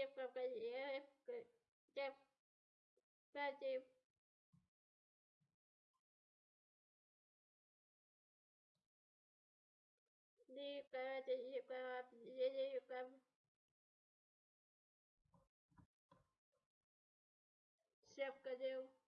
не F, F, 5, Липка, липка, липка.